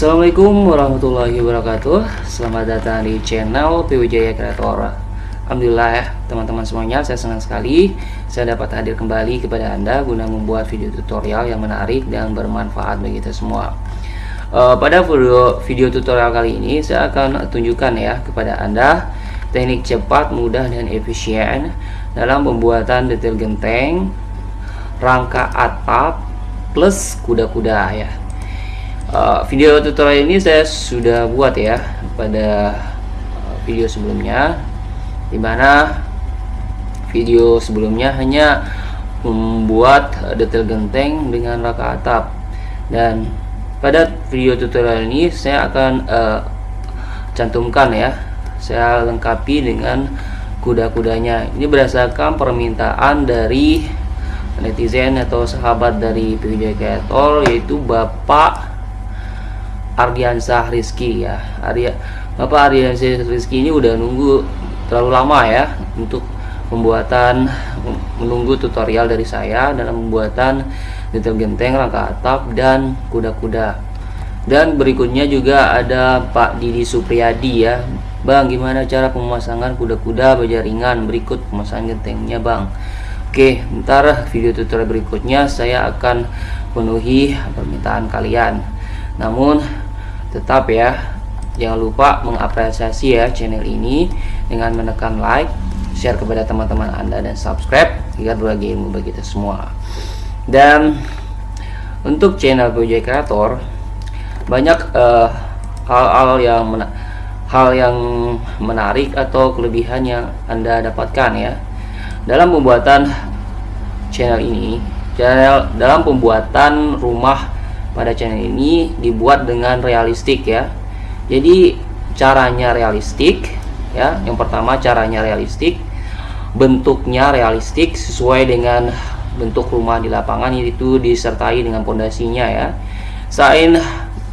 Assalamualaikum warahmatullahi wabarakatuh. Selamat datang di channel PWJaya Kreator. Alhamdulillah ya teman-teman semuanya Saya senang sekali Saya dapat hadir kembali kepada anda Guna membuat video tutorial yang menarik dan bermanfaat bagi kita semua. Uh, Pada video, video tutorial kali ini Saya akan tunjukkan ya kepada anda Teknik cepat, mudah, dan efisien Dalam pembuatan detail genteng Rangka atap Plus kuda-kuda ya uh, video tutorial ini saya sudah buat ya pada uh, video sebelumnya di mana video sebelumnya hanya membuat detail genteng dengan raka atap. Dan pada video tutorial ini saya akan uh, cantumkan ya saya lengkapi dengan kuda-kudanya. Ini berdasarkan permintaan dari netizen atau sahabat dari PJ Kreator yaitu Bapak Ardiansah Rizky ya. Arya Bapak Ardiansah Rizky ini udah nunggu terlalu lama ya untuk pembuatan menunggu tutorial dari saya dalam pembuatan detail genteng rangka atap dan kuda-kuda. Dan berikutnya juga ada Pak Didi Supriyadi ya. Bang gimana cara pemasangan kuda-kuda berjaringan berikut pemasangan gentengnya Bang. Oke ntar video tutorial berikutnya saya akan penuhi permintaan kalian. Namun tetap ya jangan lupa mengapresiasi ya channel ini dengan menekan like share kepada teman-teman anda dan subscribe agar berbagi ilmu bagi kita semua. Dan untuk channel Gojek Creator banyak eh, hal-hal uh, yang hal yang menarik atau kelebihan yang anda dapatkan ya. Dalam pembuatan channel ini channel dalam pembuatan rumah pada channel ini dibuat dengan realistik ya. Jadi caranya realistik ya. Yang pertama caranya realistik. Bentuknya realistik sesuai dengan bentuk rumah di lapangan itu disertai dengan pondasinya ya. Selain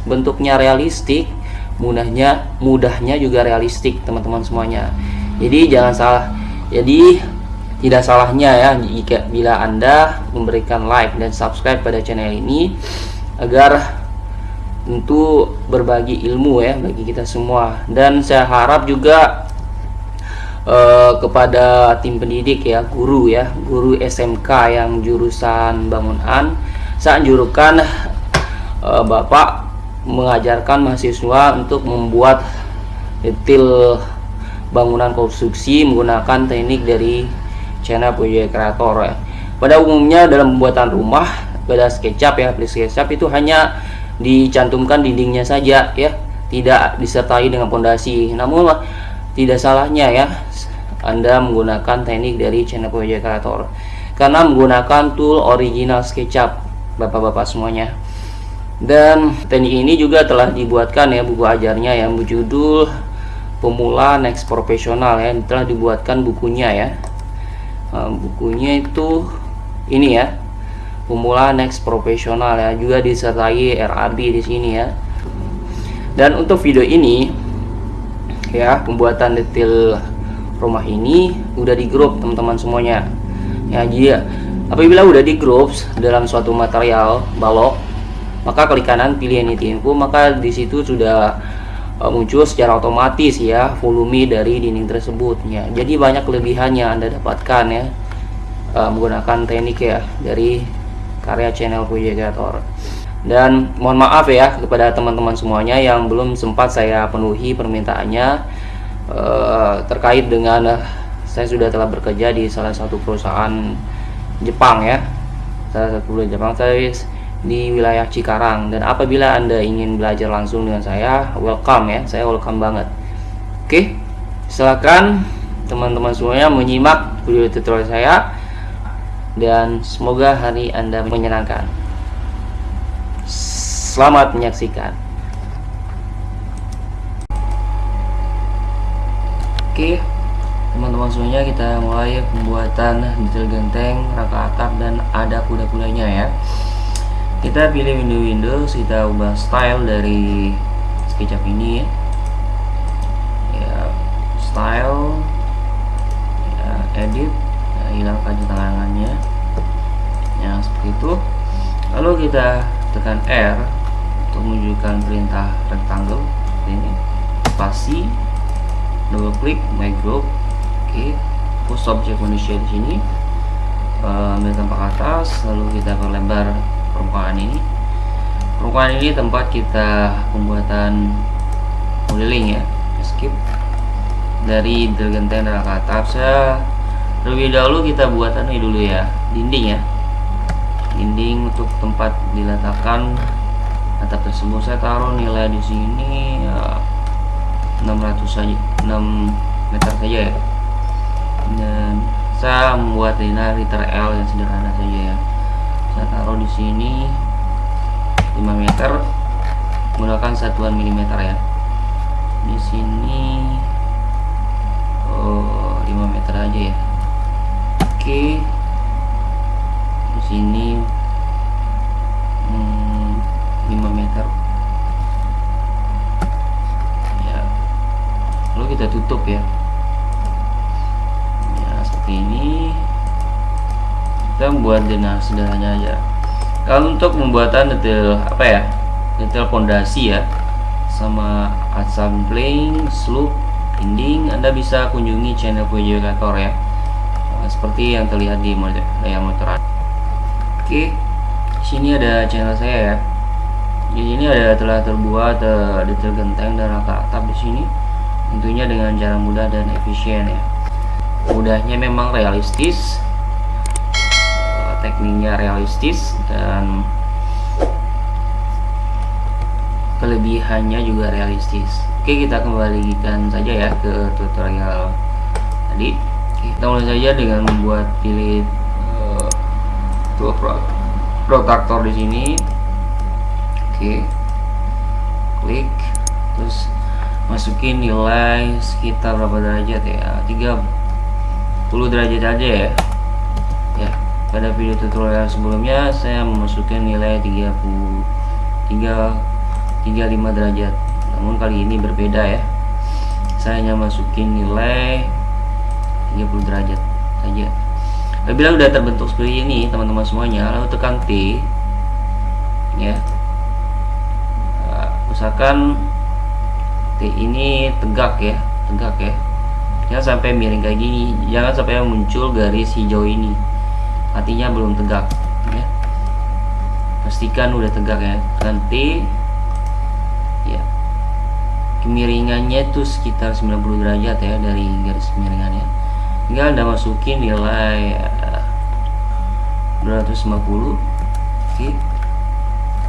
bentuknya realistik mudahnya mudahnya juga realistik teman-teman semuanya. Jadi jangan salah. Jadi tidak salahnya ya jika bila anda memberikan like dan subscribe pada channel ini agar tentu berbagi ilmu ya bagi kita semua dan saya harap juga uh, kepada tim pendidik ya guru ya guru SMK yang jurusan bangunan saya anjurkan uh, Bapak mengajarkan mahasiswa untuk membuat detail bangunan konstruksi menggunakan teknik dari channel Project Creator ya. Pada umumnya dalam pembuatan rumah pada SketchUp ya aplikasi SketchUp itu hanya dicantumkan dindingnya saja ya. Tidak disertai dengan pondasi. Namun tidak salahnya ya Anda menggunakan teknik dari channel Project Creator. Karena menggunakan tool original SketchUp Bapak-bapak semuanya. Dan teknik ini juga telah dibuatkan ya buku ajarnya yang berjudul pemula next profesional ya. Telah dibuatkan bukunya ya. Nah, bukunya itu ini ya pemula next profesional ya juga disertai RAB di sini ya. Dan untuk video ini ya pembuatan detail rumah ini udah di grup teman-teman semuanya. Ya jadi apabila udah di grup dalam suatu material balok maka klik kanan pilih anything info maka di situ sudah uh, muncul secara otomatis ya volume dari dinding tersebut ya. Jadi banyak kelebihan yang anda dapatkan ya uh, menggunakan teknik ya dari karya channel Puji Creator dan mohon maaf ya kepada teman-teman semuanya yang belum sempat saya penuhi permintaannya uh, terkait dengan uh, saya sudah telah bekerja di salah satu perusahaan Jepang ya. Salah satu perusahaan Jepang saya di wilayah Cikarang. Dan apabila anda ingin belajar langsung dengan saya welcome ya. Saya welcome banget. Oke silakan teman-teman semuanya menyimak video tutorial saya dan semoga hari Anda menyenangkan. Selamat menyaksikan. Oke, teman-teman semuanya kita mulai pembuatan detail genteng, rangka atap dan ada kuda-kudanya ya. Kita pilih window-window, kita ubah style dari SketchUp ini ya. ya style, ya, edit, hilangkan tangannya yang seperti itu. Lalu kita tekan R untuk menunjukkan perintah rectangle ini. Spasi double klik my group oke okay. post object manusia di sini. Uh, ambil tampak atas lalu kita perlebar permukaan ini. Permukaan ini tempat kita pembuatan modeling ya. Skip. Dari Dragon Tender ke atap saya lebih dahulu kita buat ini dulu ya dinding ya. Dinding untuk tempat diletakkan atap tersebut saya taruh nilai di sini ya, 600 saja 6 meter saja ya. Dan saya membuat liner liter L yang sederhana saja ya. Saya taruh di sini 5 meter menggunakan satuan milimeter ya. Di sini oh 5 meter aja ya oke. Di sini hmm, 5 meter. Ya. Lalu kita tutup ya. Ya seperti ini. Kita membuat denah sederhana aja. Kalau untuk pembuatan detail apa ya detail pondasi ya sama assembling slope dinding anda bisa kunjungi channel Voyager ya seperti yang terlihat di layar motor oke sini ada channel saya ya. Di sini ada telah terbuat uh, detail genteng dan rata atap di sini. Tentunya dengan cara mudah dan efisien ya. Mudahnya memang realistis. Tekniknya realistis dan kelebihannya juga realistis. Oke kita kembalikan saja ya ke tutorial tadi kita mulai saja dengan membuat pilih uh, protaktor di sini. Oke. Klik. Terus masukin nilai sekitar berapa derajat ya? 30 derajat aja ya? Ya pada video tutorial sebelumnya saya memasukkan nilai 30 3 35 derajat. Namun kali ini berbeda ya. Saya hanya masukin nilai 30 derajat saja. Apabila sudah terbentuk seperti ini teman-teman semuanya. Lalu tekan T ya. Nah, usahakan T ini tegak ya. Tegak ya. Jangan sampai miring kayak gini. Jangan sampai muncul garis hijau ini. Artinya belum tegak ya. Pastikan udah tegak ya. Nanti ya. Kemiringannya itu sekitar 90 derajat ya dari garis kemiringannya tinggal anda masukin nilai uh, 250 oke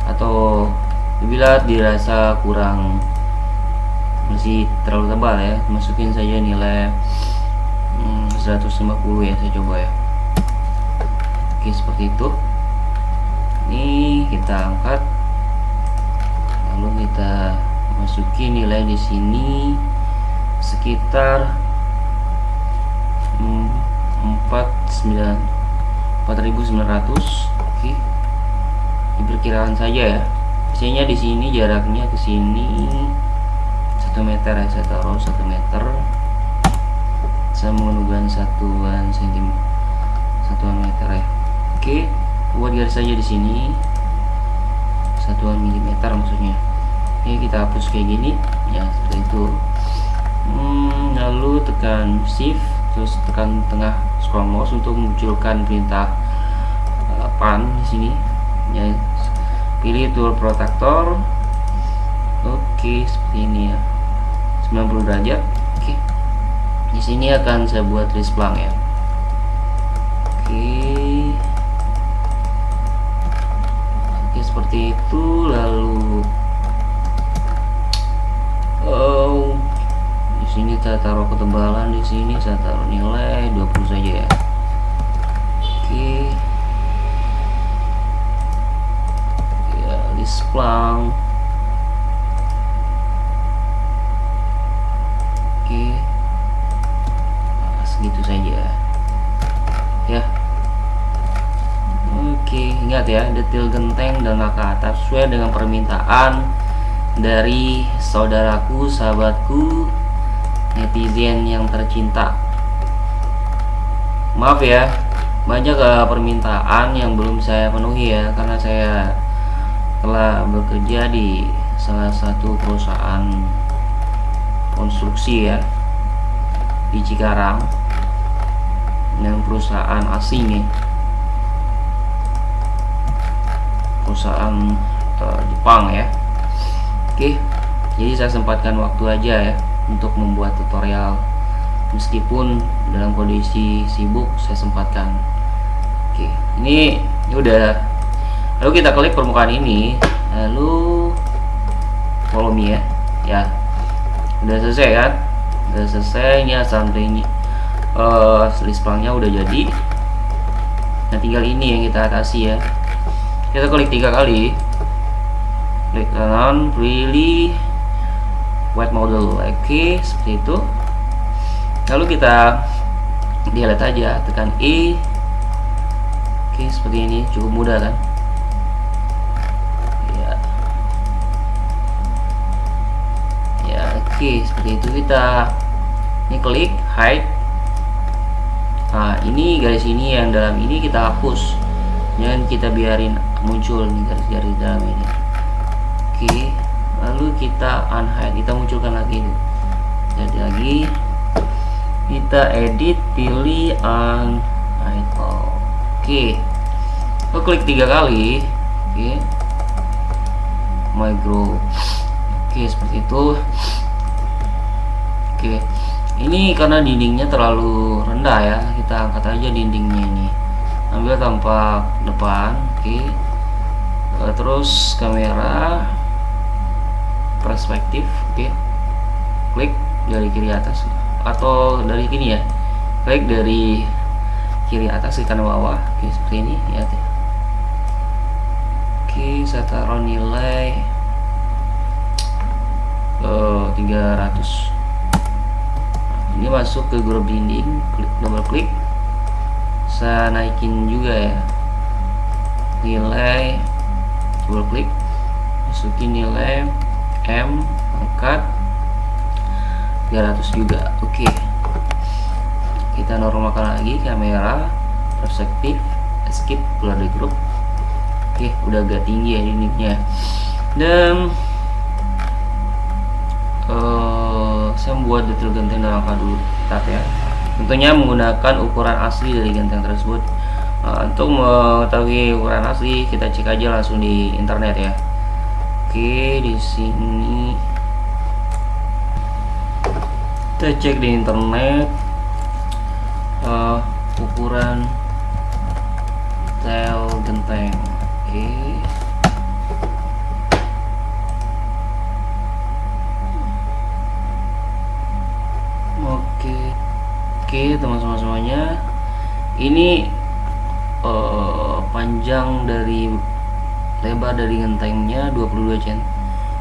atau bila dirasa kurang masih terlalu tebal ya masukin saja nilai hmm, 150 ya saya coba ya. Oke seperti itu. Ini kita angkat lalu kita masukin nilai di sini sekitar 49 4900 oke diperkirakan saja ya. Biasanya di sini jaraknya ke sini satu meter ya saya taruh satu meter. Saya menggunakan satuan sentimeter satuan meter ya. Oke, buat garis saja di sini. Satuan milimeter maksudnya. Ini kita hapus kayak gini, ya seperti itu. Hmm, lalu tekan shift, terus tekan tengah scroll mouse untuk memunculkan perintah uh, pan di sini. Ya, pilih tool protector. Oke, seperti ini ya. 90 derajat. Oke. Di sini akan saya buat list ya. Oke. seperti itu lalu oh sini saya taruh ketebalan di sini saya taruh nilai 20 saja ya. Oke. Ya displang oke. Nah, segitu saja. Ya. Oke, ingat ya, detail genteng dan laka atap sesuai dengan permintaan dari saudaraku, sahabatku, netizen yang tercinta. Maaf ya, banyak uh, permintaan yang belum saya penuhi ya, karena saya telah bekerja di salah satu perusahaan konstruksi ya di Cikarang dengan perusahaan asing ya. Perusahaan uh, Jepang ya. Oke jadi saya sempatkan waktu aja ya untuk membuat tutorial. Meskipun dalam kondisi sibuk saya sempatkan. Oke ini, ini udah. Lalu kita klik permukaan ini. Lalu follow me ya. Ya. Udah selesai kan? Udah selesai ini assembly uh, list plangnya udah jadi. Nah tinggal ini yang kita atasi ya. Kita klik tiga kali. Klik kanan really white model okay, seperti itu. Lalu kita delete aja tekan E oke seperti ini cukup mudah kan? Ya ya oke seperti itu kita. Ini klik hide. Nah ini garis ini yang dalam ini kita hapus. Jangan kita biarin muncul nih garis-garis dalam ini. Oke lalu kita unhide kita munculkan lagi itu jadi lagi kita edit pilih item oke. Kita klik tiga kali. Oke. My group oke seperti itu. Oke. Ini karena dindingnya terlalu rendah ya. Kita angkat aja dindingnya ini. Ambil tampak depan. Oke. Terus kamera perspektif oke. Klik dari kiri atas. Atau dari gini ya baik dari kiri atas ke kanan bawah oke seperti ini ya oke saya taruh nilai uh, 300 ini masuk ke grup dinding klik double klik. Saya naikin juga ya nilai double klik. Masukin nilai M angkat. 300 juga oke. Okay. kita normalkan lagi kamera perspektif escape keluar dari grup. Oke okay, udah agak tinggi ya unitnya. Dan uh, saya membuat detail genteng dan angka dulu tetap ya. Tentunya menggunakan ukuran asli dari genteng tersebut. Uh, untuk mengetahui ukuran asli kita cek aja langsung di internet ya oke di sini. Kita cek di internet. Uh, ukuran tel genteng. Oke. Oke. Oke teman-teman semuanya. Ini uh, panjang dari lebar dari gentengnya 22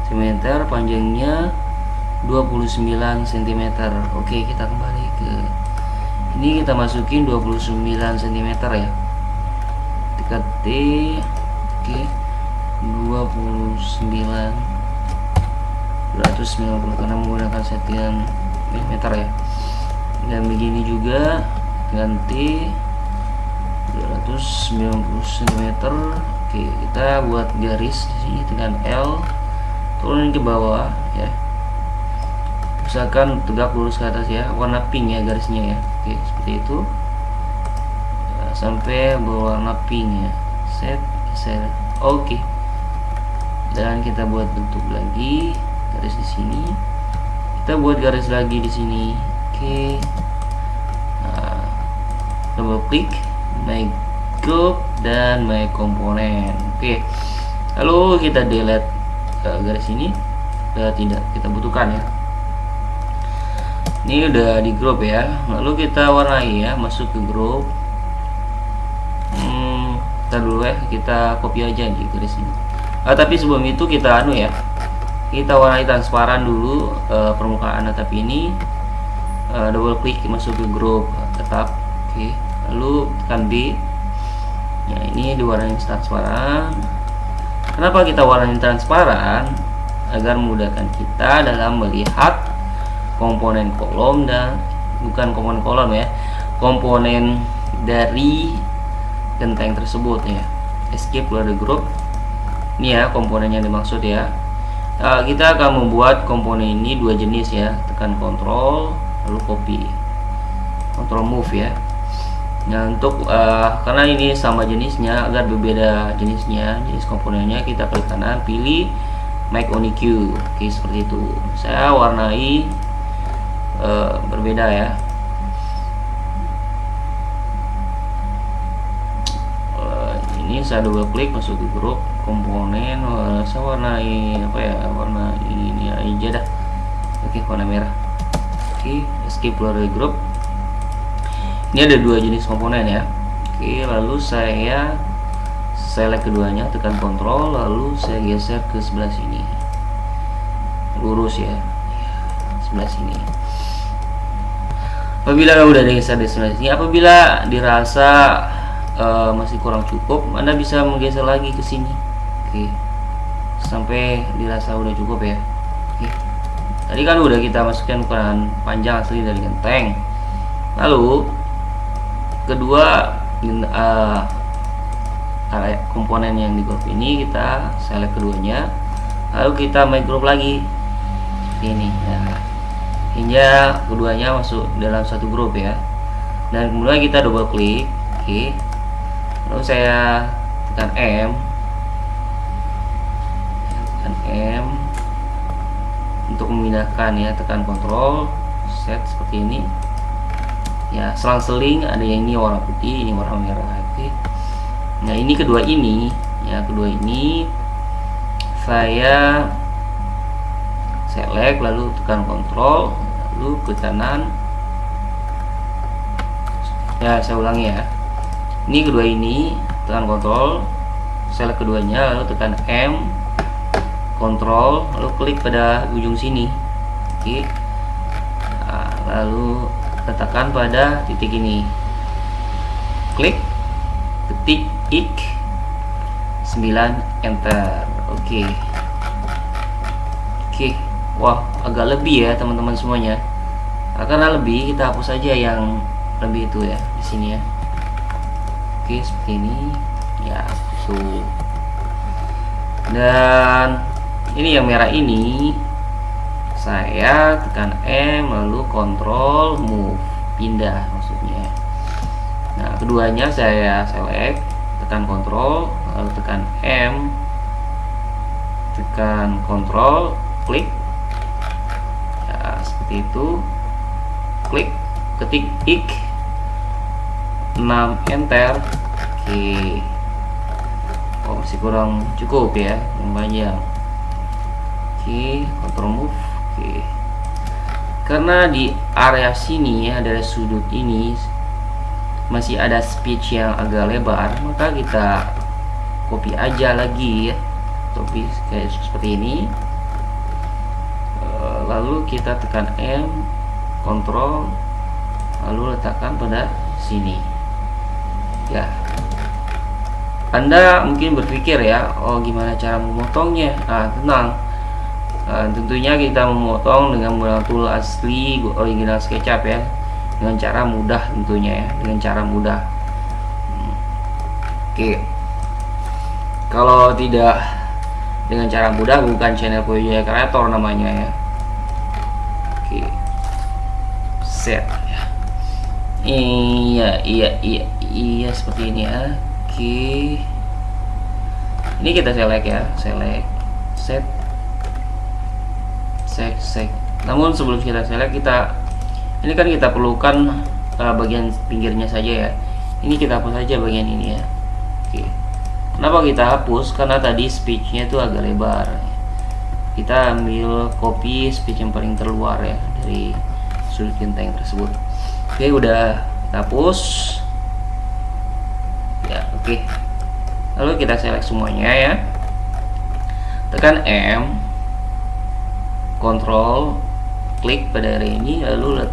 cm panjangnya 29 cm oke kita kembali ke ini kita masukin 29 cm ya. Tekan T oke 29 290 karena menggunakan settingan mm ya. Dan begini juga ganti 290 cm oke kita buat garis di sini dengan L turun ke bawah ya. Usahakan tegak lurus ke atas ya. Warna pink ya garisnya ya. Oke seperti itu. Ya, sampai berwarna pink ya. Set set. Oke. Dan kita buat bentuk lagi garis di sini. Kita buat garis lagi di sini. Oke. Nah, double klik my group dan my komponen. Oke lalu kita delete uh, garis ini. Uh, tidak kita butuhkan ya. Ini udah di grup ya. Lalu kita warnai ya masuk ke grup hmm, dulu ya kita copy aja di garis ini. Ah, tapi sebelum itu kita anu ya. Kita warnai transparan dulu uh, permukaan atap ini. Uh, double klik masuk ke grup tetap. Oke okay. lalu tekan B ya ini diwarnai transparan. Kenapa kita warnai transparan? Agar memudahkan kita dalam melihat komponen kolom dan bukan komponen kolom ya komponen dari genteng tersebut ya. Escape dari grup ini ya komponen yang dimaksud ya. Nah, kita akan membuat komponen ini dua jenis ya. Tekan kontrol lalu copy. Kontrol move ya nah untuk uh, karena ini sama jenisnya agar berbeda jenisnya jenis komponennya kita klik kanan pilih make only Q. Oke seperti itu. Saya warnai uh, berbeda ya. Ini saya double klik masuk ke grup komponen uh, saya warnai apa ya warna ini aja dah. Oke warna merah. Oke escape keluar dari grup ini ada dua jenis komponen ya. Oke lalu saya select keduanya tekan kontrol lalu saya geser ke sebelah sini. Lurus ya. Sebelah sini. Apabila udah geser di sebelah sini apabila dirasa uh, masih kurang cukup Anda bisa menggeser lagi ke sini. Oke sampai dirasa udah cukup ya. Oke tadi kan udah kita masukkan ukuran panjang asli dari genteng. Lalu kedua uh, komponen yang di grup ini kita select keduanya lalu kita make group lagi. Ini ya. Hingga keduanya masuk dalam satu grup ya. Dan kemudian kita double klik oke. Lalu saya tekan M. Tekan M. Untuk memindahkan ya tekan kontrol set seperti ini ya selang-seling ada yang ini warna putih ini warna merah oke nah ini kedua ini. Ya kedua ini saya select lalu tekan kontrol lalu ke kanan. Ya saya ulangi ya. Ini kedua ini tekan kontrol select keduanya lalu tekan M kontrol lalu klik pada ujung sini. Oke nah, lalu letakkan pada titik ini. Klik ketik ik 9 enter. Oke. Oke. Wah agak lebih ya teman-teman semuanya. Nah, karena lebih kita hapus saja yang lebih itu ya di sini ya. Oke seperti ini. Ya so dan ini yang merah ini saya tekan M lalu kontrol move. Pindah maksudnya. Nah keduanya saya select tekan kontrol lalu tekan M. Tekan kontrol klik. Ya seperti itu. Klik ketik ik 6 enter. Oke. Oh masih kurang cukup ya yang panjang oke control move oke. Karena di area sini ya dari sudut ini masih ada speech yang agak lebar maka kita copy aja lagi ya copy kayak seperti ini. Eh, lalu kita tekan M kontrol lalu letakkan pada sini. Ya. Anda mungkin berpikir ya oh gimana cara memotongnya? Nah tenang nah, tentunya kita memotong dengan menggunakan tool asli original SketchUp ya. Dengan cara mudah tentunya ya dengan cara mudah. Oke. Kalau tidak dengan cara mudah bukan channel Poyoja Creator namanya ya. Oke. Set ya. Iya iya iya iya seperti ini. Ya oke. Ini kita select ya select set set namun sebelum kita select kita ini kan kita perlukan uh, bagian pinggirnya saja ya. Ini kita hapus saja bagian ini ya. Oke. Kenapa kita hapus? Karena tadi speechnya itu agak lebar. Kita ambil copy speech yang paling terluar ya dari sudut genteng tersebut. Oke udah hapus. Oke. Lalu kita select semuanya ya. Tekan M kontrol klik pada area ini lalu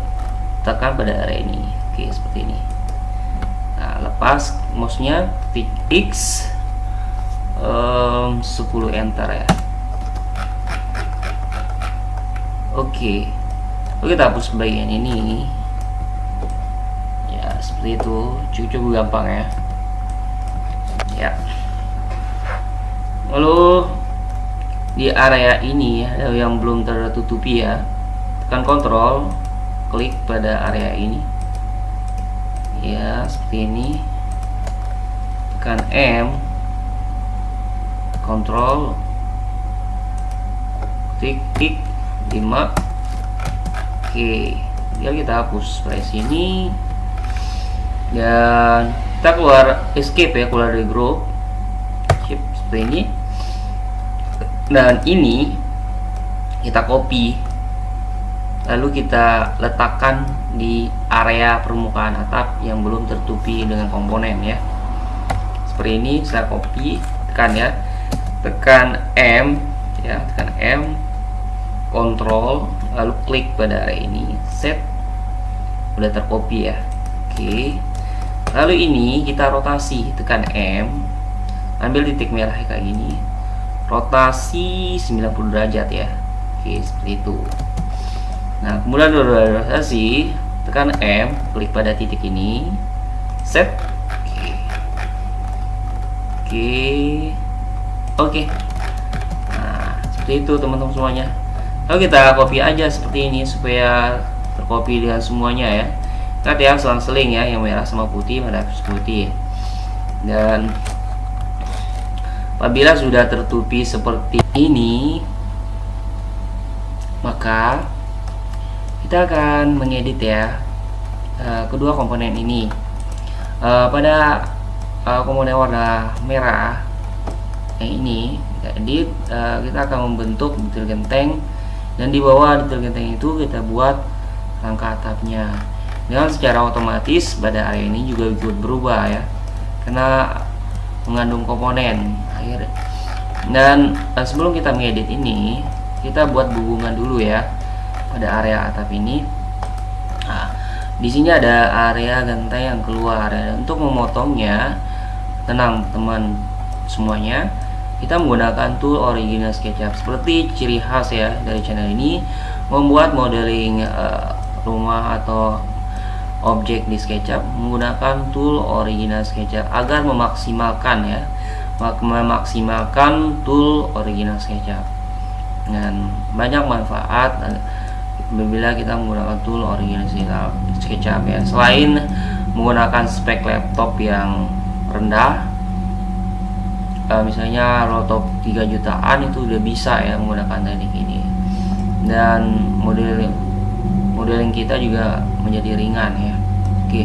tekan pada area ini. Oke seperti ini. Nah lepas mouse nya titik X um, 10 enter ya. Oke. Lalu kita hapus bagian ini. Ya seperti itu. Cukup gampang ya. Ya. Lalu di area ini ya yang belum tertutupi ya. Tekan kontrol klik pada area ini. Ya seperti ini. Tekan M. Kontrol. Klik klik. 5 oke biar kita hapus dari sini dan kita keluar escape ya keluar dari grup. Seperti ini dan ini kita copy lalu kita letakkan di area permukaan atap yang belum tertutupi dengan komponen ya. Seperti ini saya copy tekan ya. Tekan M ya tekan M kontrol lalu klik pada area ini set. Udah tercopy ya. Oke. Lalu ini kita rotasi tekan M ambil titik merah kayak gini rotasi 90 derajat ya. Oke seperti itu. Nah kemudian rotasi tekan M klik pada titik ini. Set. Oke. Oke. Oke. Nah seperti itu teman-teman semuanya. Lalu kita copy aja seperti ini supaya tercopy dengan semuanya ya. Lihat ya selang-seling ya yang merah sama putih pada putih. Dan Apabila sudah tertutupi seperti ini, maka kita akan mengedit ya uh, kedua komponen ini. Uh, pada uh, komponen warna merah yang ini kita edit, uh, kita akan membentuk detail genteng dan di bawah detail genteng itu kita buat rangka atapnya. Dengan secara otomatis pada area ini juga ikut berubah ya, karena mengandung komponen akhir. Dan uh, sebelum kita mengedit ini kita buat hubungan dulu ya pada area atap ini. Nah, di sini ada area genteng yang keluar ya. untuk memotongnya tenang teman semuanya kita menggunakan tool original SketchUp. Seperti ciri khas ya dari channel ini membuat modeling uh, rumah atau objek di SketchUp menggunakan tool original SketchUp agar memaksimalkan ya. Memaksimalkan tool original SketchUp dengan banyak manfaat bila kita menggunakan tool original SketchUp ya. Selain menggunakan spek laptop yang rendah uh, misalnya laptop 3 jutaan itu udah bisa ya menggunakan teknik ini. Dan model modeling kita juga menjadi ringan ya oke.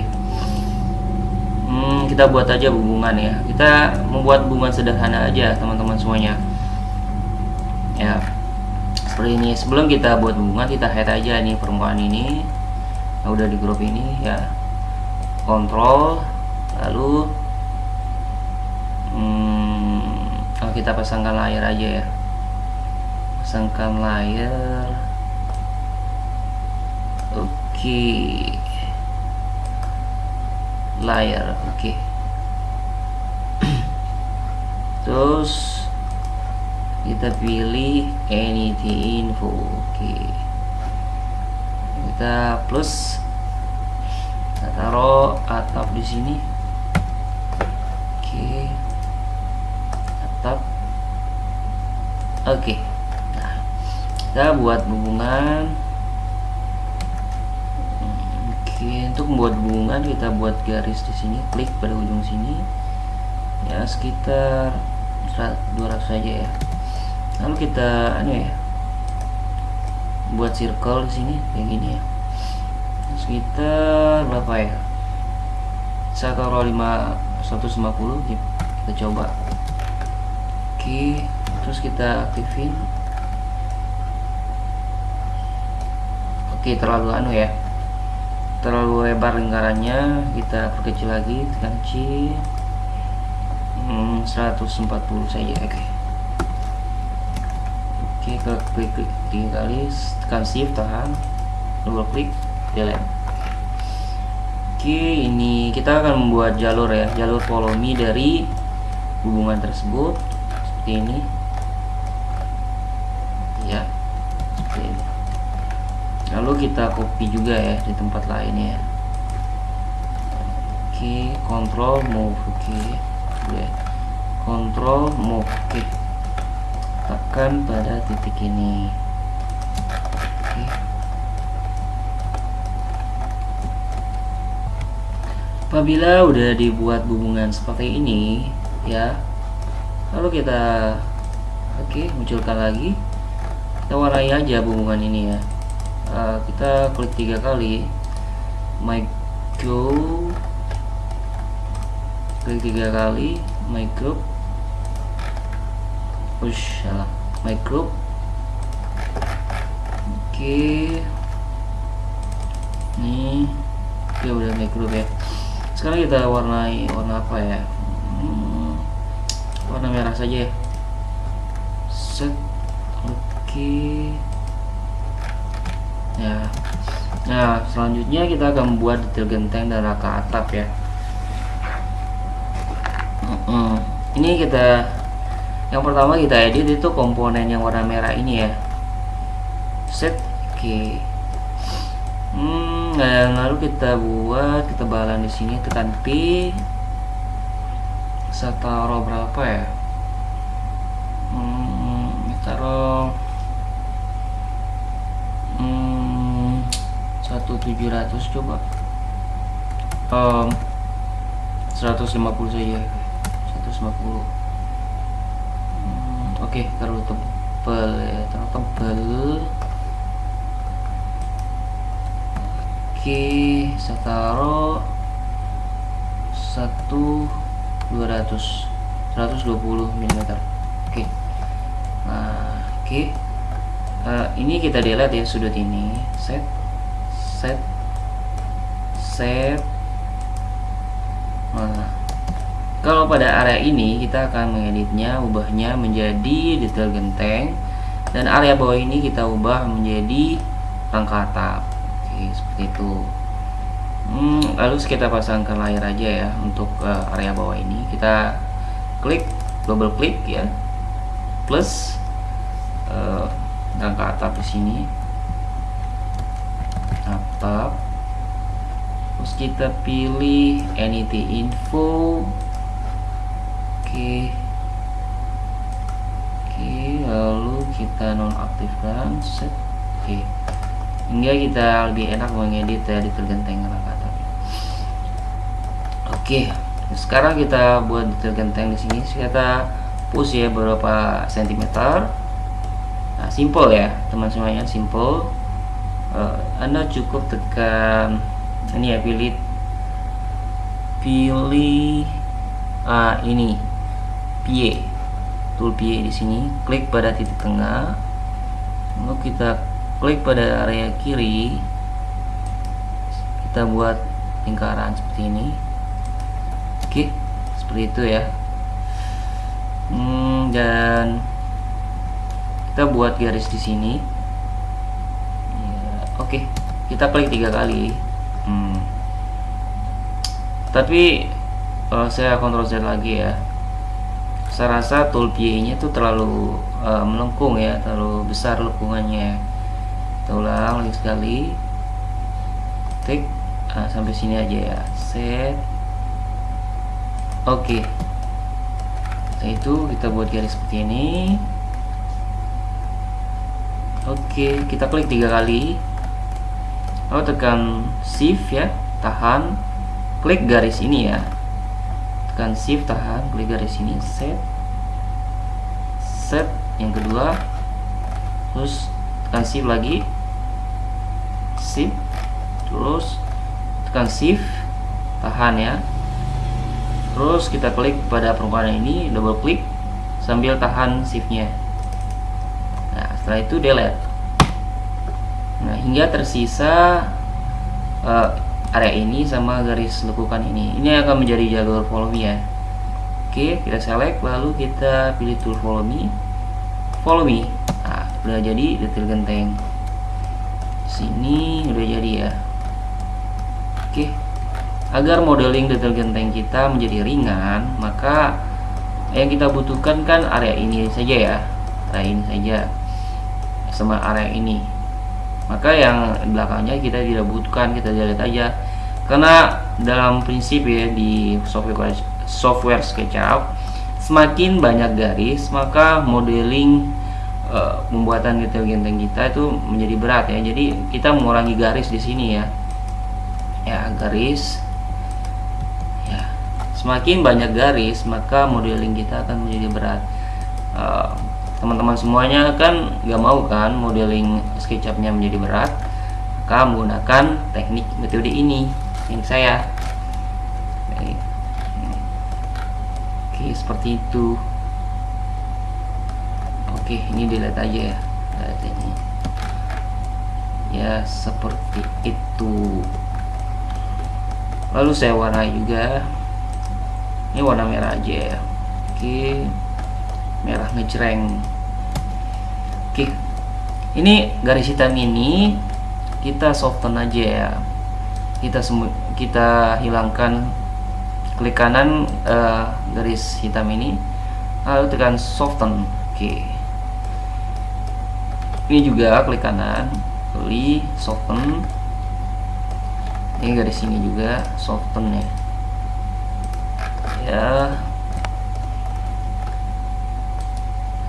Hmm, kita buat aja hubungan ya. Kita membuat hubungan sederhana aja teman-teman semuanya. Ya. Seperti ini. Sebelum kita buat hubungan kita head aja nih permukaan ini. Nah, udah di grup ini ya. Kontrol lalu hmm, oh, kita pasangkan layar aja ya. Pasangkan layar. Oke. okay layar oke okay. terus kita pilih anything info oke okay. kita plus kita taruh atap di sini oke okay. atap oke okay. nah kita buat hubungan Oke, untuk membuat hubungan kita buat garis di sini, klik pada ujung sini. Ya, sekitar 200 saja ya. Lalu kita anu ya. Buat circle di sini kayak gini ya. Sekitar berapa ya? Taruh 5 150 kita coba. Oke, terus kita aktifin. Oke, terlalu anu ya terlalu lebar lingkarannya kita perkecil lagi tekan C. Hmm, 140 saja oke. Okay. oke okay, klik klik tiga kali tekan shift tahan double klik delete. Oke okay, ini kita akan membuat jalur ya jalur follow me dari hubungan tersebut seperti ini ya seperti ini lalu kita copy juga ya di tempat lain ya oke okay, control move oke okay. control move oke okay. tekan pada titik ini Oke. apabila udah dibuat hubungan seperti ini ya lalu kita oke munculkan lagi kita warnai aja hubungan ini ya uh, kita klik tiga kali my go klik tiga kali my group push salah my group oke okay. nih oke udah my group ya sekarang kita warnai warna apa ya hmm, warna merah saja ya set oke okay. Ya nah selanjutnya kita akan membuat detail genteng dan raka atap ya ini kita yang pertama kita edit itu komponen yang warna merah ini ya set oke okay. Hmm, yang lalu kita buat ketebalan di sini tekan P. Saya taruh berapa ya? Hmm, taruh hmm, 1700 coba. Um, 150 saja. 150. Hmm, Oke, okay, taruh tebal ya, taruh tebal. oke saya taruh 1 200 120 mm oke nah oke uh, ini kita delete ya sudut ini set set set. Nah kalau pada area ini kita akan mengeditnya ubahnya menjadi detail genteng dan area bawah ini kita ubah menjadi rangka atap. Seperti itu. Hmm, lalu kita pasangkan layar aja ya untuk uh, area bawah ini. Kita klik double klik ya plus uh, angka atap di sini atap terus kita pilih NET info. Oke. Oke lalu kita nonaktifkan set. Oke. Hingga kita lebih enak mengedit ya detail genteng kata oke. Sekarang kita buat detail di sini kita push ya beberapa sentimeter. Nah simple ya teman semuanya simple. Uh, anda cukup tekan ini ya pilih pilih uh, ini. Pie tool pie di sini. Klik pada titik tengah. Lalu kita klik pada area kiri. Kita buat lingkaran seperti ini. Oke seperti itu ya. Hmm, dan kita buat garis di sini. Ya, oke. Kita klik tiga kali. Tapi uh, saya kontrol Z lagi ya. Saya rasa tool PA nya itu terlalu uh, melengkung ya terlalu besar lengkungannya kita ulang lagi sekali. Tik nah, sampai sini aja ya. Set. Oke. Okay. setelah itu kita buat garis seperti ini. Oke okay, kita klik tiga kali. Lalu tekan shift ya tahan klik garis ini ya. Tekan shift tahan klik garis ini set. Set yang kedua. Terus tekan shift lagi. Shift terus tekan shift tahan ya. Terus kita klik pada permukaan ini double klik sambil tahan shiftnya. Nah setelah itu delete. Nah hingga tersisa uh, area ini sama garis lekukan ini. Ini akan menjadi jalur follow ya. Oke kita select lalu kita pilih tool follow me follow me udah jadi detail genteng. Sini udah jadi ya. Oke. Agar modeling detail genteng kita menjadi ringan maka yang kita butuhkan kan area ini saja ya. Ini saja. Sama area ini maka yang belakangnya kita tidak butuhkan kita lihat aja. Karena dalam prinsip ya di software software SketchUp semakin banyak garis maka modeling pembuatan detail genteng kita itu menjadi berat ya. Jadi kita mengurangi garis di sini ya. Ya garis. Ya semakin banyak garis maka modeling kita akan menjadi berat. Uh, teman-teman semuanya kan nggak mau kan modeling SketchUp-nya menjadi berat maka menggunakan teknik metode ini. Yang saya. Oke seperti itu. Oke ini dilihat aja ya. Lihat ini. Ya seperti itu. Lalu saya warnai juga. Ini warna merah aja ya. Oke merah ngejreng oke. Ini garis hitam ini kita soften aja ya. Kita kita hilangkan klik kanan uh, garis hitam ini. Lalu tekan soften. Oke. Ini juga klik kanan. Pilih soften. Ini garis sini juga soften ya. Ya.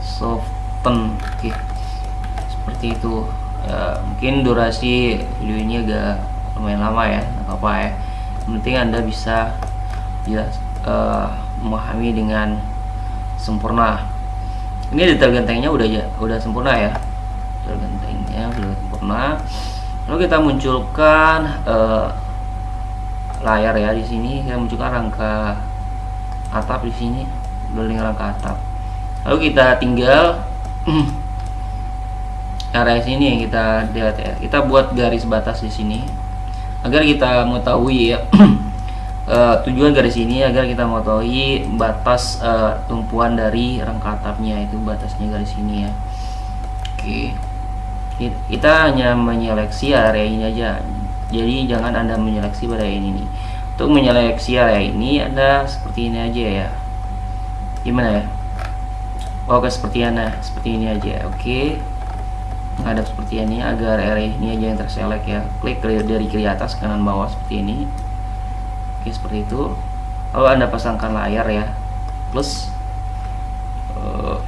Soften. Oke seperti itu. Ya, mungkin durasi video ini agak lumayan lama ya nggak apa ya. Penting anda bisa ya uh, memahami dengan sempurna. Ini detail gentengnya udah ya udah sempurna ya. Detail gentengnya sudah sempurna. Lalu kita munculkan uh, layar ya di sini. Kita munculkan rangka atap di sini. Building rangka atap. Lalu kita tinggal area sini yang kita lihat ya. Kita buat garis batas di sini. Agar kita mengetahui ya uh, tujuan garis ini agar kita mengetahui batas uh, tumpuan dari rangka atapnya itu batasnya garis ini ya. Oke. Kita hanya menyeleksi area ini aja. Jadi jangan anda menyeleksi pada ini. Nih untuk menyeleksi area ini anda seperti ini aja ya. Gimana ya? Oke seperti ini seperti ini aja. Oke menghadap seperti ini agar area ini aja yang terselect ya. Klik dari kiri atas kanan bawah seperti ini. Oke seperti itu. Lalu anda pasangkan layar ya. Plus uh,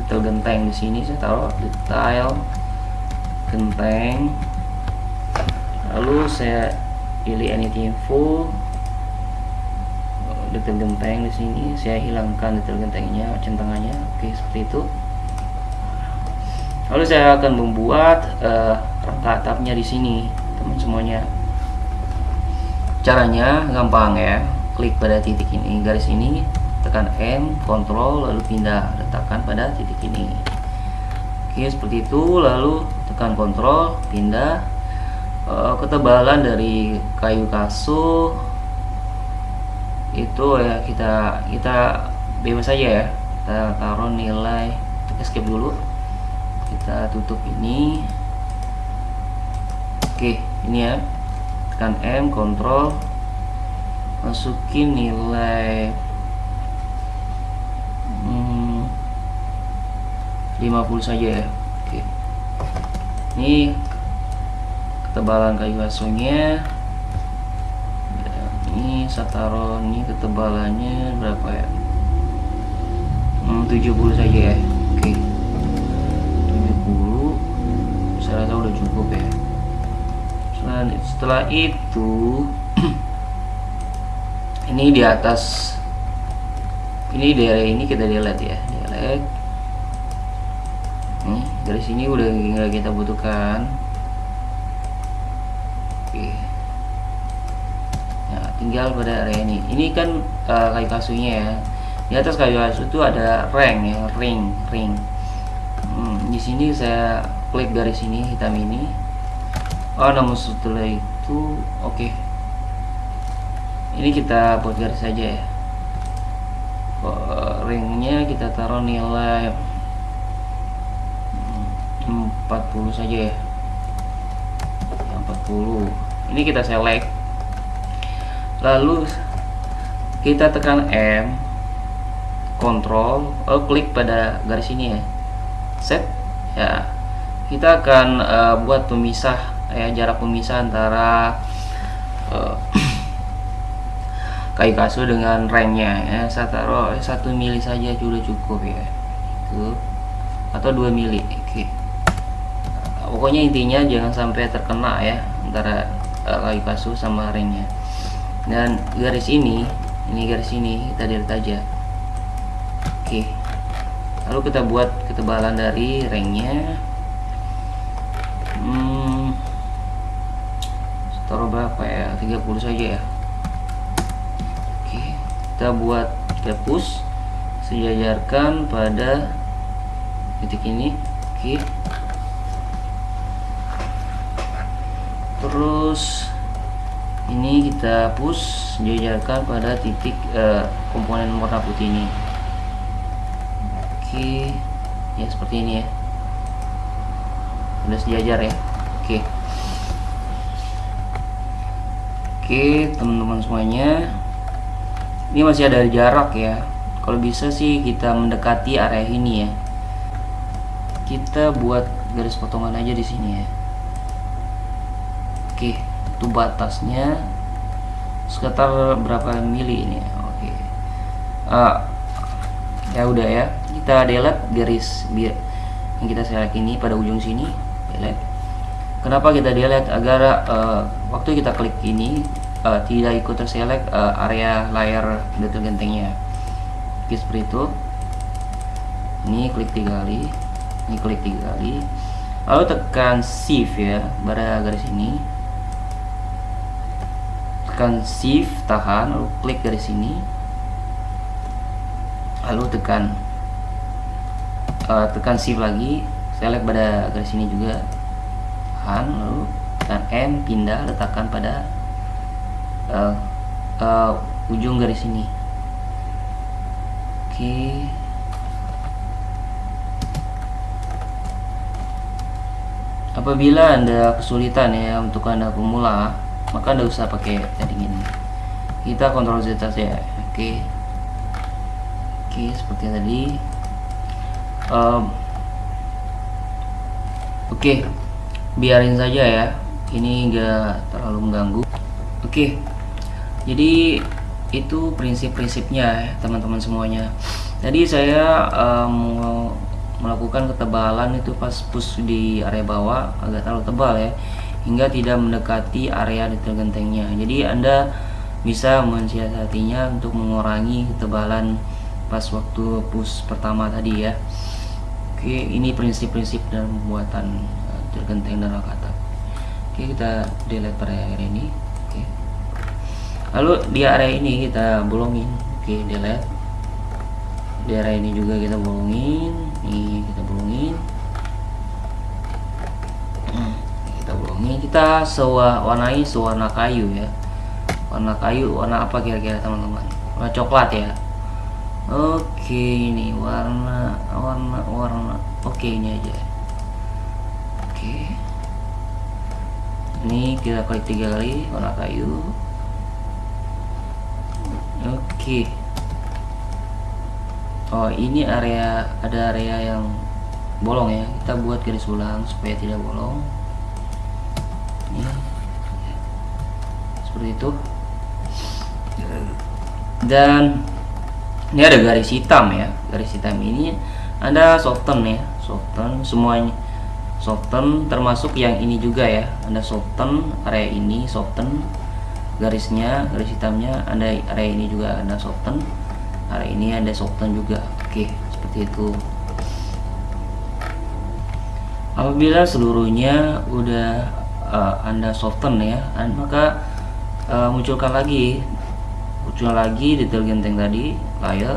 detail genteng di sini saya taruh detail genteng. Lalu saya pilih anything info. Detail genteng di sini saya hilangkan detail gentengnya centangannya. Oke seperti itu lalu saya akan membuat uh, rangka atapnya di sini teman semuanya. Caranya gampang ya klik pada titik ini garis ini tekan M kontrol lalu pindah letakkan pada titik ini. Oke seperti itu lalu tekan kontrol pindah. Uh, ketebalan dari kayu kasuh itu ya kita kita bebas saja ya. Kita taruh nilai escape dulu kita tutup ini. Oke ini ya. Tekan M kontrol. Masukin nilai hmm, 50 saja ya. Oke. Ini ketebalan kayu asuhnya ini saya taruh ini ketebalannya berapa ya? Hmm, 70 saja ya saya rasa udah cukup ya. Setelah, setelah itu ini di atas ini daerah ini kita delete ya delete. Nih dari sini udah nggak kita butuhkan. Oke. Tinggal pada area ini. Ini kan uh, kayu kasunya ya. Di atas kayu kasu itu ada ring ya ring ring. Hmm, di sini saya klik dari sini hitam ini. Oh namun setelah itu oke. Okay. ini kita buat garis saja ya. Oh, ringnya kita taruh nilai 40 saja ya. 40 ini kita select. Lalu kita tekan M kontrol oh, klik pada garis ini ya. Set. Ya kita akan uh, buat pemisah ya jarak pemisah antara uh, kayu kasu dengan remnya ya. Saya taruh satu mili saja sudah cukup ya. Itu. Atau dua mili oke. Pokoknya intinya jangan sampai terkena ya antara uh, kayu kasu sama ringnya dan garis ini ini garis ini kita delete aja. Oke. Lalu kita buat ketebalan dari ringnya berapa ya? 30 saja ya. Oke kita buat kita sejajarkan pada titik ini. Oke. Terus ini kita push jajarkan pada titik uh, komponen warna putih ini. Oke ya seperti ini ya. Udah sejajar ya? Oke oke teman-teman semuanya. Ini masih ada jarak ya. Kalau bisa sih kita mendekati area ini ya. Kita buat garis potongan aja di sini ya. Oke itu batasnya sekitar berapa mili ini oke. Uh, ya udah ya. Kita delete garis biar yang kita select ini pada ujung sini. Delete kenapa kita delete agar uh, waktu kita klik ini uh, tidak ikut terselect uh, area layar detail gentengnya. Oke seperti itu. Ini klik tiga kali. Ini klik tiga kali. Lalu tekan shift ya pada garis ini. Tekan shift tahan lalu klik dari sini lalu tekan uh, tekan shift lagi. Select pada garis sini juga tahan lalu tekan M pindah letakkan pada uh, uh, ujung garis ini. Oke. Okay. apabila anda kesulitan ya untuk anda pemula maka tidak usah pakai padding ini. Kita kontrol Z saja oke. Oke seperti tadi. Um, oke biarin saja ya. Ini enggak terlalu mengganggu. Oke. Jadi itu prinsip-prinsipnya ya teman-teman semuanya. Tadi saya um, melakukan ketebalan itu pas push di area bawah agak terlalu tebal ya hingga tidak mendekati area detail gentengnya jadi anda bisa mensiasatinya untuk mengurangi ketebalan pas waktu push pertama tadi ya. Oke ini prinsip-prinsip dalam pembuatan genteng dan rakata oke kita delete pada area ini. Oke. Lalu di area ini kita bolongin. Oke delete. Di area ini juga kita bolongin. Ini kita bolongin. Ini kita sewa warnai sewarna kayu ya. Warna kayu warna apa kira-kira teman-teman? Warna coklat ya? Oke ini warna warna warna. Oke ini aja oke ini kita klik tiga kali warna kayu. Oke. Oh ini area ada area yang bolong ya. Kita buat garis ulang supaya tidak bolong. Ya. seperti itu. Dan ini ada garis hitam ya. Garis hitam ini ada soften ya. Soften semuanya soften termasuk yang ini juga ya. Ada soften area ini soften garisnya garis hitamnya ada area ini juga ada soften area ini ada soften juga. Oke seperti itu. Apabila seluruhnya udah uh, anda soften ya maka uh, munculkan lagi. Muncul lagi detail genteng tadi layer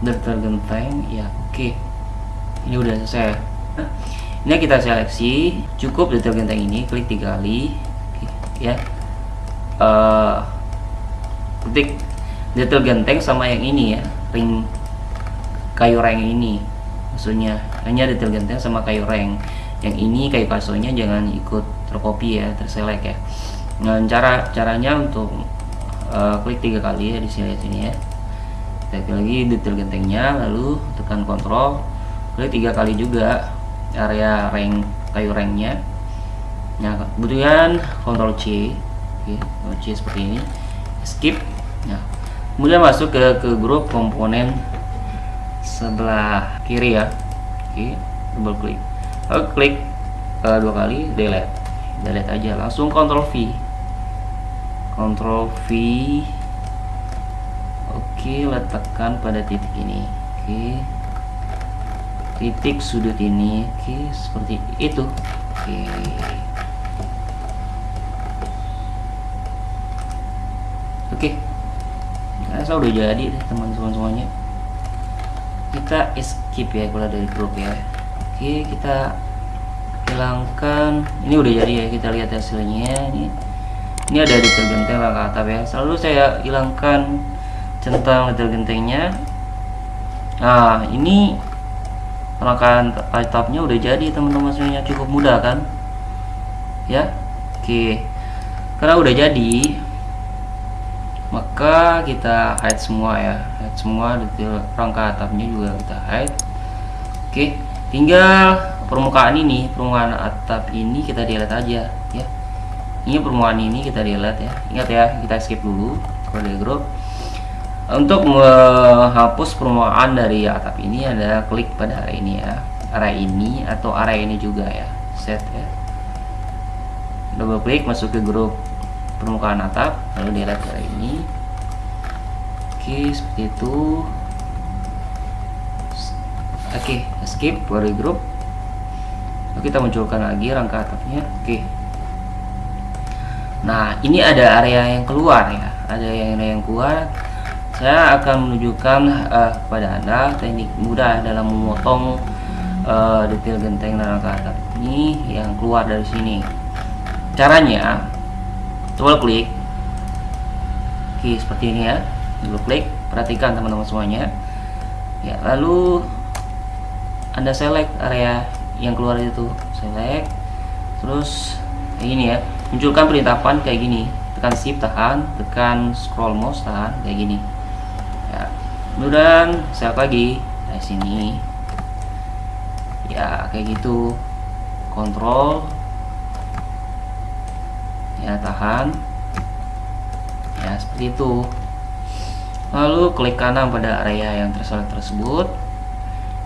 detail genteng ya oke. Ini udah selesai ini kita seleksi cukup detail genteng ini klik tiga kali ya. Uh, ketik detail genteng sama yang ini ya. Ring kayu reng ini maksudnya. Hanya detail genteng sama kayu reng. Yang ini kayu kasonya jangan ikut tercopy ya terselect ya. Nah cara caranya untuk uh, klik tiga kali ya di sini sini ya. Klik lagi detail gentengnya lalu tekan kontrol. Klik tiga kali juga area ring kayu ringnya nah kemudian kontrol C oke kontrol C seperti ini. Skip. Nah kemudian masuk ke ke grup komponen sebelah kiri ya. Oke double klik. Lalu klik uh, dua kali delete. Delete aja langsung Ctrl V. Ctrl V. Oke letakkan pada titik ini. Oke titik sudut ini. Oke seperti itu. Oke. Oke. Saya udah jadi teman-teman semuanya. Kita escape ya kalau dari grup ya. Oke kita hilangkan. Ini udah jadi ya kita lihat hasilnya. Ini ini ada detail genteng langkah atap ya. Selalu saya hilangkan centang detail gentengnya. Nah ini rangkaian atapnya udah jadi teman-teman semuanya. Cukup mudah kan? Ya? Oke. Karena udah jadi maka kita hide semua ya. Hide semua detail rangka atapnya juga kita hide. Oke. Tinggal permukaan ini permukaan atap ini kita delete aja ya. Ini permukaan ini kita delete ya. Ingat ya kita skip dulu. Kode group untuk menghapus permukaan dari atap ini ada klik pada area ini ya. Area ini atau area ini juga ya. Set ya. Double klik masuk ke grup permukaan atap lalu delete area ini. Oke seperti itu. Oke skip dari grup. Lalu kita munculkan lagi rangka atapnya. Oke. Nah ini ada area yang keluar ya. Ada yang yang keluar saya akan menunjukkan uh, kepada anda teknik mudah dalam memotong uh, detail genteng dan rangka atap ini yang keluar dari sini. Caranya double klik. Oke seperti ini ya. Double klik perhatikan teman-teman semuanya. Ya lalu anda select area yang keluar itu select. Terus kayak gini ya. Munculkan perintah pan kayak gini. Tekan shift tahan. Tekan scroll mouse tahan. Kayak gini kemudian saya lagi dari sini. Ya kayak gitu. Kontrol. Ya tahan. Ya seperti itu. Lalu klik kanan pada area yang terselect tersebut.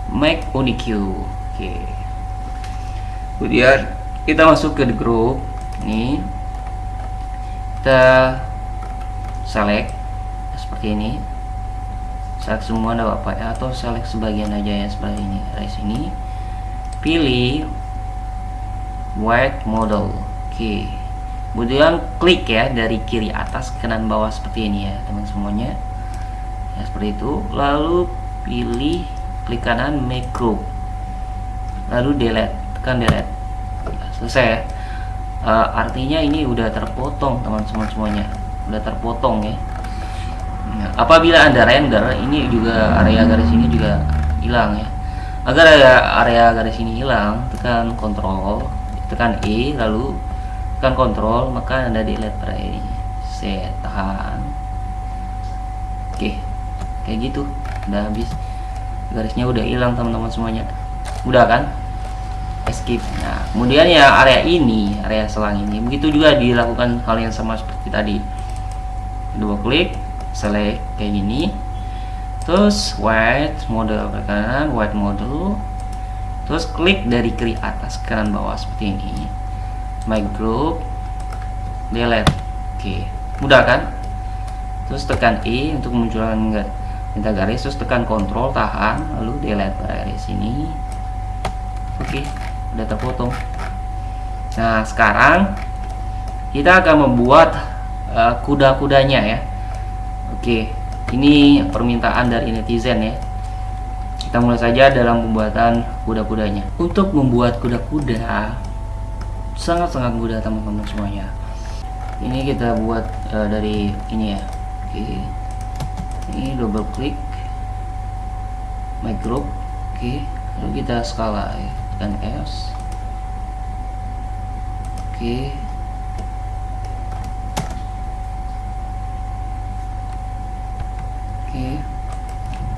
Make unique oke. Kemudian kita masuk ke group ini. Kita select seperti ini select semua ada apa ya atau select sebagian aja ya sebelah ini dari sini pilih white model. Oke. Kemudian klik ya dari kiri atas kanan bawah seperti ini ya teman semuanya. Ya seperti itu. Lalu pilih klik kanan make group. Lalu delete tekan delete. Selesai ya. Uh, artinya ini udah terpotong teman-teman semuanya. Udah terpotong ya Apabila anda render ini juga area garis ini juga hilang ya. Agar area, garis ini hilang tekan kontrol tekan E lalu tekan kontrol maka anda delete ini set tahan oke kayak gitu. Udah habis. Garisnya udah hilang teman-teman semuanya. Udah kan? Escape. Nah kemudian ya area ini area selang ini. Begitu juga dilakukan hal yang sama seperti tadi. Dua klik select kayak gini. Terus white model kanan white model. Terus klik dari kiri atas ke kanan bawah seperti ini my group. Delete. Oke. Mudah kan? Terus tekan E untuk munculkan minta garis. Terus tekan kontrol tahan. Lalu delete garis ini. Oke udah terpotong. Nah sekarang kita akan membuat uh, kuda-kudanya ya Oke, ini permintaan dari netizen ya. Kita mulai saja dalam pembuatan kuda-kudanya. Untuk membuat kuda-kuda sangat-sangat mudah teman-teman semuanya. Ini kita buat uh, dari ini ya. Oke. Ini double klik my group. Oke, lalu kita skala ya. dan S. Oke.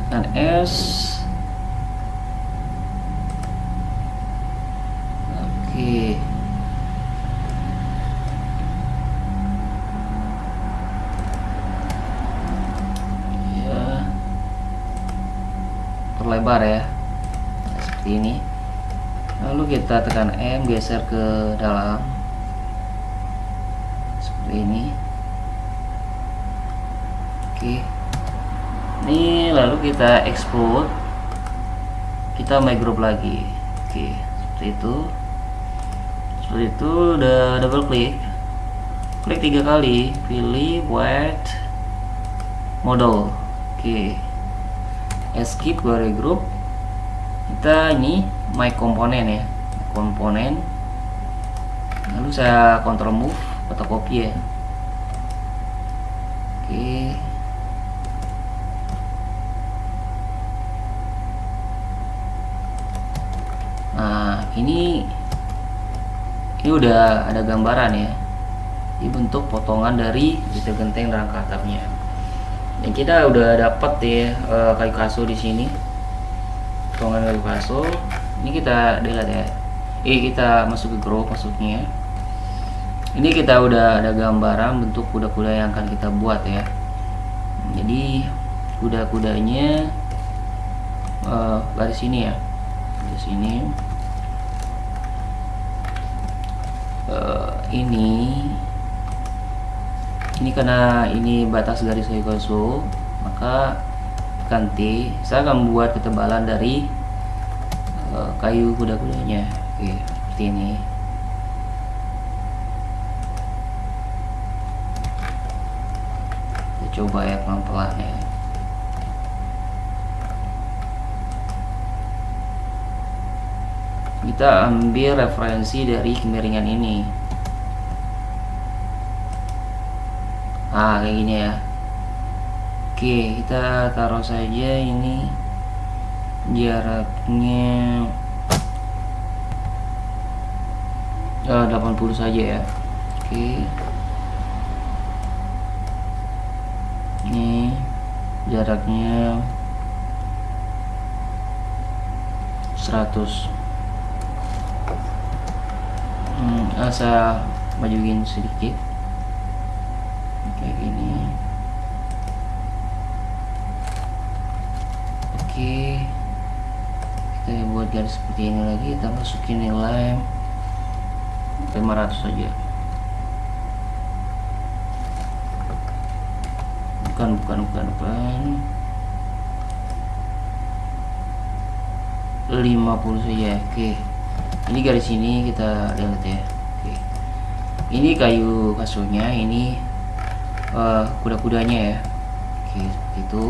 Dan S. Oke. Ya. Perlebar ya. Seperti ini. lalu kita tekan M geser ke dalam seperti ini oke ini lalu kita export kita group lagi. Oke seperti itu. Seperti itu udah double klik klik tiga kali. Pilih white model. Oke. Escape ke group kita ini my komponen ya. Komponen. Lalu saya kontrol move fotokopi ya oke nah ini ini udah ada gambaran ya. Ini bentuk potongan dari detail genteng rangka atapnya dan kita udah dapat ya uh, kayu kasu di sini. Potongan kayu kasu ini kita delete ya. Ini kita masuk ke group masuknya ini kita udah ada gambaran bentuk kuda-kuda yang akan kita buat ya. Jadi kuda-kudanya uh, garis sini ya. Di sini uh, ini ini karena ini batas garis Higosu maka ganti. Saya akan membuat ketebalan dari uh, kayu kuda-kudanya. Oke seperti ini. Kita coba ya pelan-pelan ya kita ambil referensi dari kemiringan ini. Ah kayak gini ya. Oke kita taruh saja ini jaraknya uh, 80 saja ya. Oke. Ini jaraknya 100 ah, saya majuin sedikit. Kayak gini. Oke. Kita buat garis seperti ini lagi kita masukin nilai 500 saja bukan bukan bukan bukan. 50 saja. Oke. Ini garis ini kita lihat ya ini kayu kasurnya ini uh, kuda-kudanya ya. Oke seperti itu.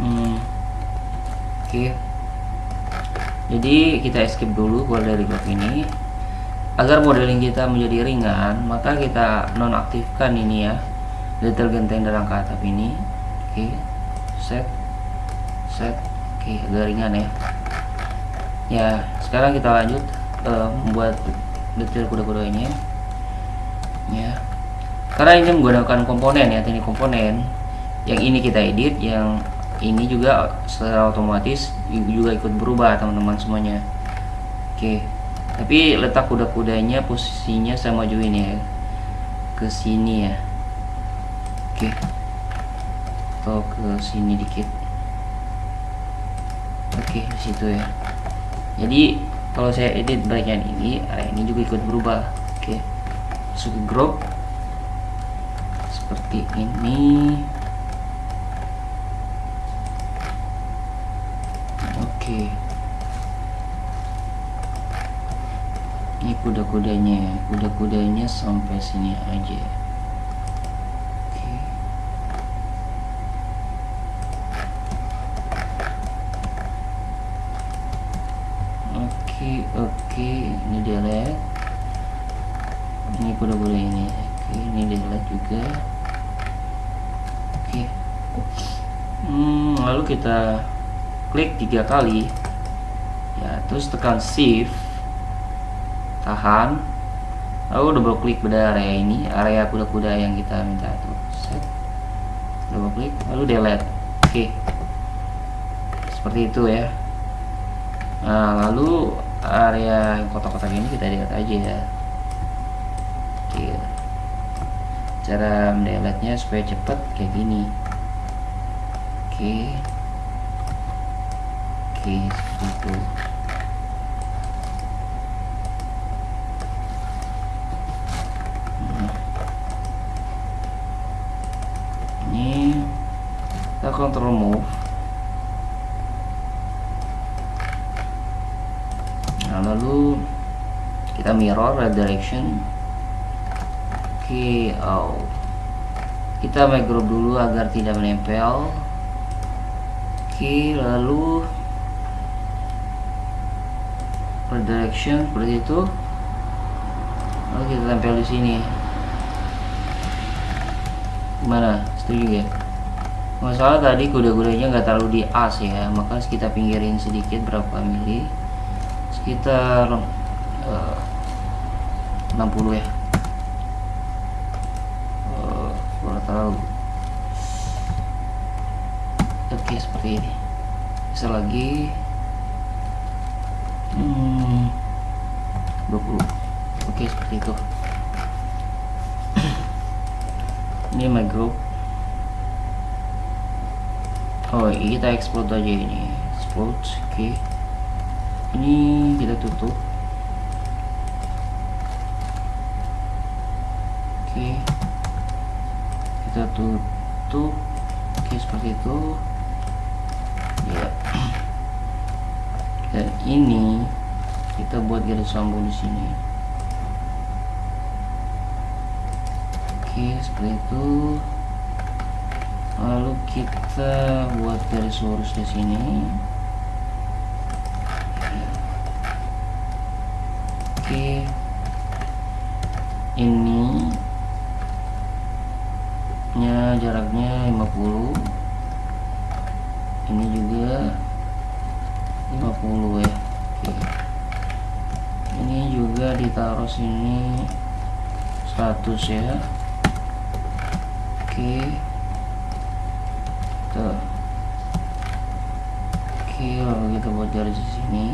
Hmm. oke. Jadi kita escape dulu keluar dari ini. Agar modeling kita menjadi ringan maka kita nonaktifkan ini ya. Detail genteng dalam ke atap ini. Oke. Set. Set. Oke agak ringan ya. Ya sekarang kita lanjut uh, membuat detail kuda-kudanya ya. Karena ini menggunakan komponen ya teknik komponen. Yang ini kita edit yang ini juga secara otomatis juga ikut berubah teman-teman semuanya. Oke tapi letak kuda-kudanya posisinya saya majuin ya ke sini ya. Oke atau ke sini dikit. Oke di situ ya. Jadi kalau saya edit bagian ini area ini juga ikut berubah. Oke masuk ke group. Seperti ini. Oke. Ini kuda-kudanya. Kuda-kudanya sampai sini aja oke oke oke ini delete ini kuda-kuda ini delete juga. Oke. Hmm, lalu kita klik tiga kali. Ya terus tekan shift tahan. Lalu double klik pada area ini area kuda-kuda yang kita minta tuh. Set. Double klik lalu delete. Oke. Seperti itu ya. Nah lalu area kotak-kotak ini kita delete aja ya oke cara mendelete nya supaya cepat kayak gini. Oke. Oke seperti itu Hmm. ini kita control move. Nah lalu kita mirror red direction. Oke oh kita group dulu agar tidak menempel. Oke lalu red direction seperti itu. Lalu kita tempel di sini. Gimana? Setuju ya? Masalah tadi kuda-kudanya nggak terlalu di as ya maka kita pinggirin sedikit berapa mili. Sekitar uh, 60 ya uh, oke seperti ini. Bisa lagi. Hmm, 20 oke seperti itu. Ini my group. Oh kita explode aja ini. Explode oke. Ini kita tutup oke kita tutup oke seperti itu. Ya. Dan ini kita buat garis sambung di sini. Oke seperti itu. Lalu kita buat garis lurus di sini oke ini nya jaraknya 50 ini juga 50 ya. Oke. Ini juga ditaruh sini 100 ya. Oke. Tuh. Oke lalu kita buat garis di sini.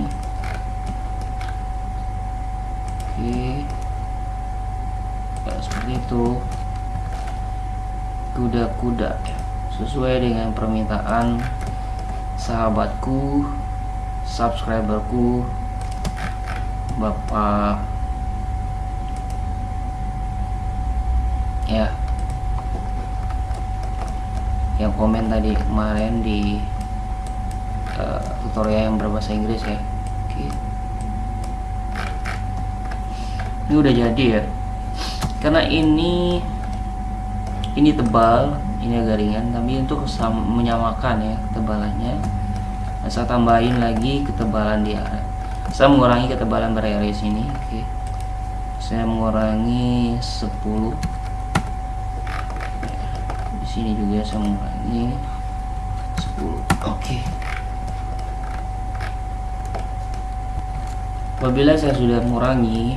Oke. Ya, seperti itu kuda-kuda. Sesuai dengan permintaan sahabatku subscriberku bapak. Ya. Yang komen tadi kemarin di uh, tutorial yang berbahasa Inggris ya. Oke. Ini udah jadi ya. Karena ini ini tebal ini agak ringan tapi untuk menyamakan ya ketebalannya. Nah, saya tambahin lagi ketebalan di area. Saya mengurangi ketebalan berarea sini oke. Saya mengurangi 10 di sini juga saya mengurangi 10 oke. Apabila saya sudah mengurangi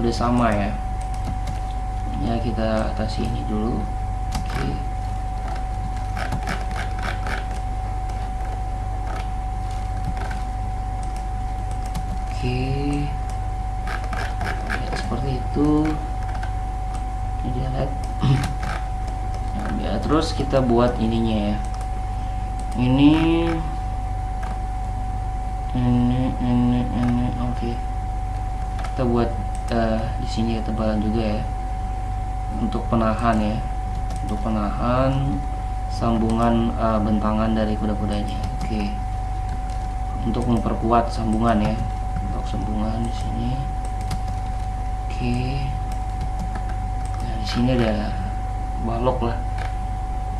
sudah sama ya. Ya kita atasi ini dulu oke oke. Ya, seperti itu. Ini lihat. Ya, terus kita buat ininya ya. Ini. Ini ini ini. Oke. Kita buat uh, di sini ketebalan juga ya. Untuk penahan ya. Untuk penahan sambungan uh, bentangan dari kuda-kudanya. Oke. Okay. untuk memperkuat sambungan ya sambungan di sini. Oke. Nah di sini ada balok lah.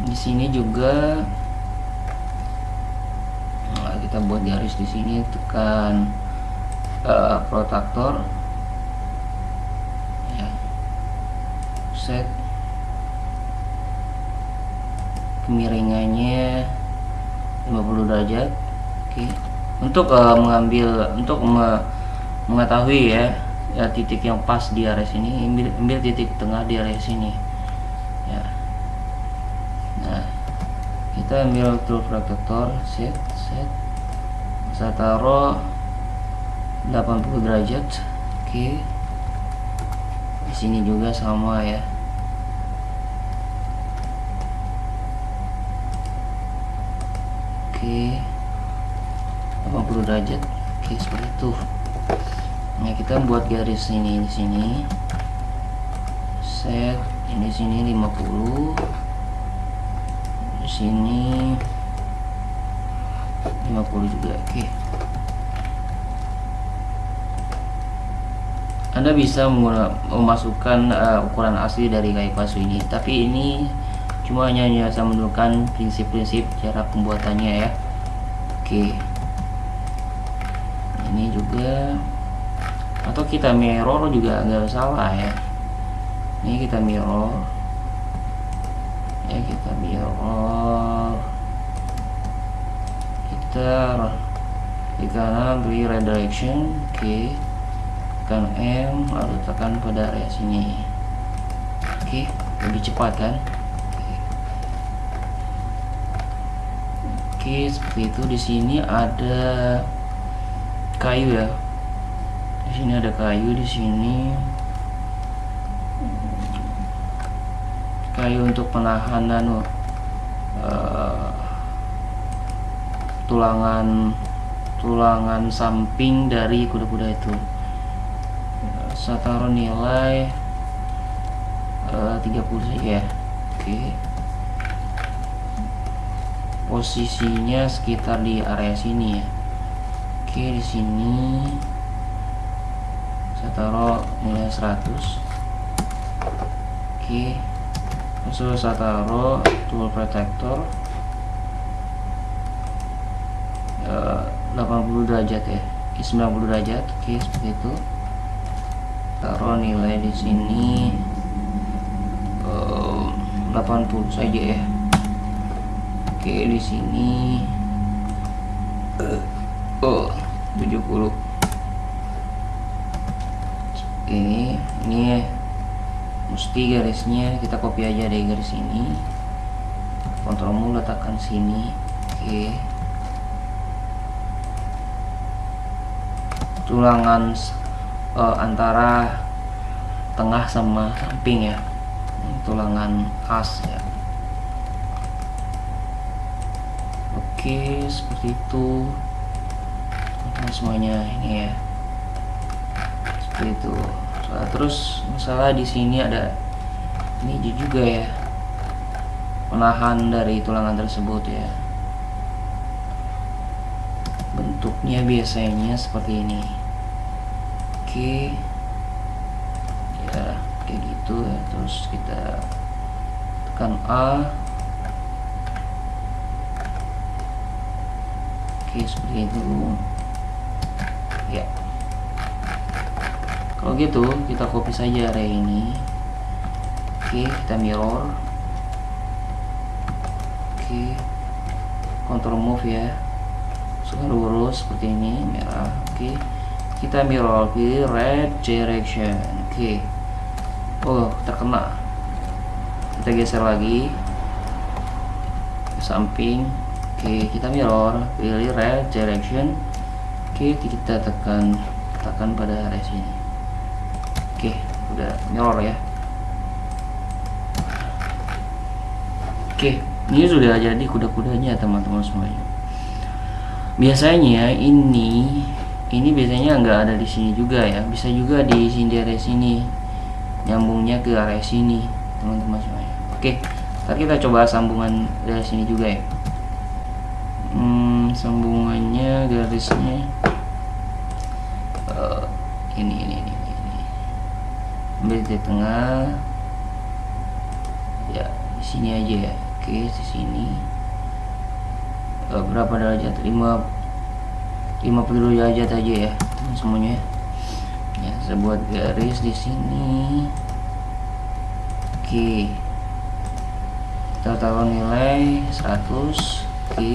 Di sini juga nah, kita buat garis di sini tekan uh, protaktor set. Kemiringannya 50 derajat. Oke. Untuk uh, mengambil untuk me mengetahui ya, ya titik yang pas di area sini ambil, ambil titik tengah di area sini. Ya. Nah kita ambil tool protektor set set. Saya taruh 80 derajat oke. Di sini juga sama ya. Oke. 80 derajat oke seperti itu nah kita buat garis ini di sini. Set ini sini 50 di sini 50 juga oke. Anda bisa memasukkan uh, ukuran asli dari kayu palsu ini. Tapi ini cuma hanya saya menunjukkan prinsip-prinsip cara pembuatannya ya. Oke. Ini juga atau kita mirror juga nggak salah ya. Ini kita mirror. Ya kita mirror. Kita di kanan beri redirection oke okay tekan M lalu tekan pada area sini oke okay, lebih cepat kan? Oke seperti itu. Di sini ada kayu ya di sini ada kayu di sini. Kayu untuk penahanan uh, tulangan tulangan samping dari kuda-kuda itu. Saya taruh nilai uh, 30 saja ya. Oke. Posisinya sekitar di area sini ya. Oke di sini saya taruh nilai 100 oke. Terus saya taruh tool protector uh, 80 derajat ya. 90 derajat. Oke seperti itu. Taruh nilai di sini uh, eh, 80 saja ya. Oke di sini oh 70 ini ini mesti garisnya kita copy aja dari garis ini. Kontrolmu letakkan sini. Oke. Tulangan uh, antara tengah sama samping ya. Tulangan khas ya. Oke seperti itu. Semuanya ini ya. Seperti itu nah, terus masalah di sini ada ini juga ya. Penahan dari tulangan tersebut ya. Bentuknya biasanya seperti ini. Oke. Ya kayak gitu ya. Terus kita tekan A. Oke seperti itu. Ya kalau gitu kita copy saja area ini. Oke kita mirror. Oke control move ya. Suka lurus seperti ini merah. Oke kita mirror pilih red direction. Oke. Oh terkena. Kita geser lagi. Ke samping. Oke kita mirror pilih red direction. Oke kita tekan tekan pada area sini udah mirror ya. Oke ini sudah jadi kuda-kudanya teman-teman semuanya. Biasanya ini ini biasanya nggak ada di sini juga ya. Bisa juga di sini area sini. Nyambungnya ke area sini teman-teman semuanya. Oke ntar kita coba sambungan dari sini juga ya. Hmm, sambungannya garisnya uh, ini ini di tengah. Ya di sini aja ya. Oke di sini. Uh, berapa derajat? 5 50 derajat aja ya semuanya ya. Saya buat garis di sini. Oke. Kita taruh nilai 100 oke.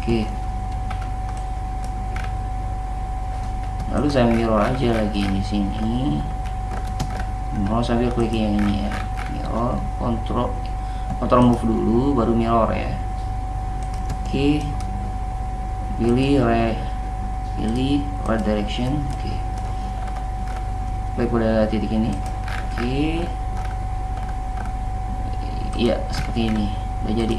Oke lalu saya mirror aja lagi di sini. Mau sambil klik yang ini ya. Mirror kontrol kontrol move dulu baru mirror ya. Okay. pilih right pilih right direction. Oke. Okay. baik pada titik ini. Oke. Iya seperti ini. Udah jadi.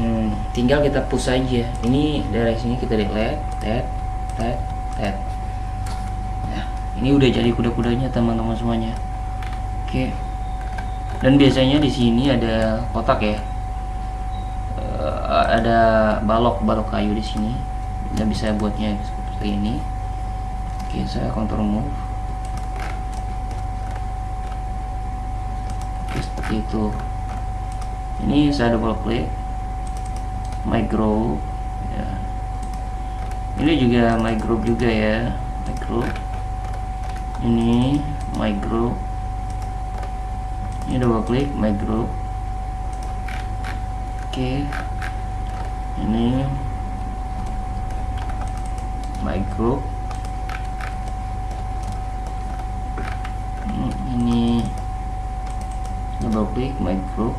Hmm, tinggal kita push aja. Ini dari sini kita delete tet tet tet ini udah jadi kuda-kudanya teman-teman semuanya. Oke. Dan biasanya di sini ada kotak ya. Uh, ada balok balok kayu di sini. Kita bisa buatnya seperti ini. Oke saya control move. Seperti itu. Ini saya double klik group ya. ini juga group juga ya group ini my group. Ini double klik my group. Oke. Ini my group. Hmm, ini double klik my group.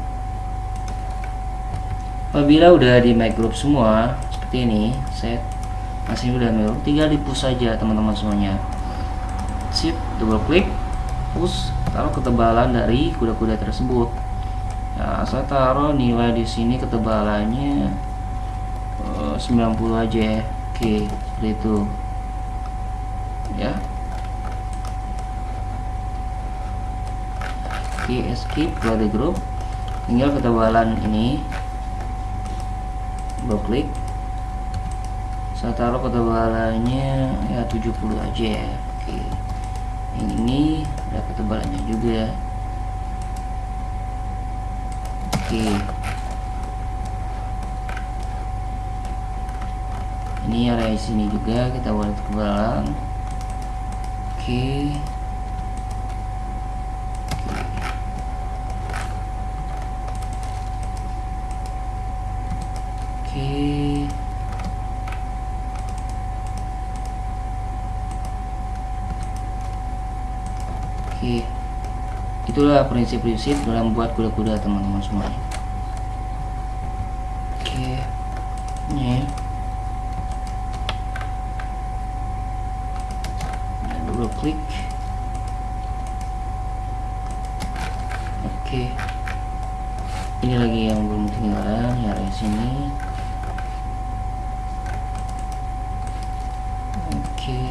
Apabila udah di my group semua seperti ini set. Masih udah mirror tinggal di push saja teman-teman semuanya sip double klik push taruh ketebalan dari kuda-kuda tersebut. Nah saya taruh nilai di sini ketebalannya uh, 90 aja ya oke seperti itu. Ya. Oke escape dari grup. Tinggal ketebalan ini. Double klik saya taruh ketebalannya ya 70 aja ya oke ini ada ketebalannya juga oke. Ini area sini juga kita buat ketebalan. Oke. Oke. Itulah prinsip-prinsip dalam buat kuda-kuda teman-teman semuanya. Oke. Ini. Double klik. Oke. Ini lagi yang belum ketinggalan, ya di sini. Oke.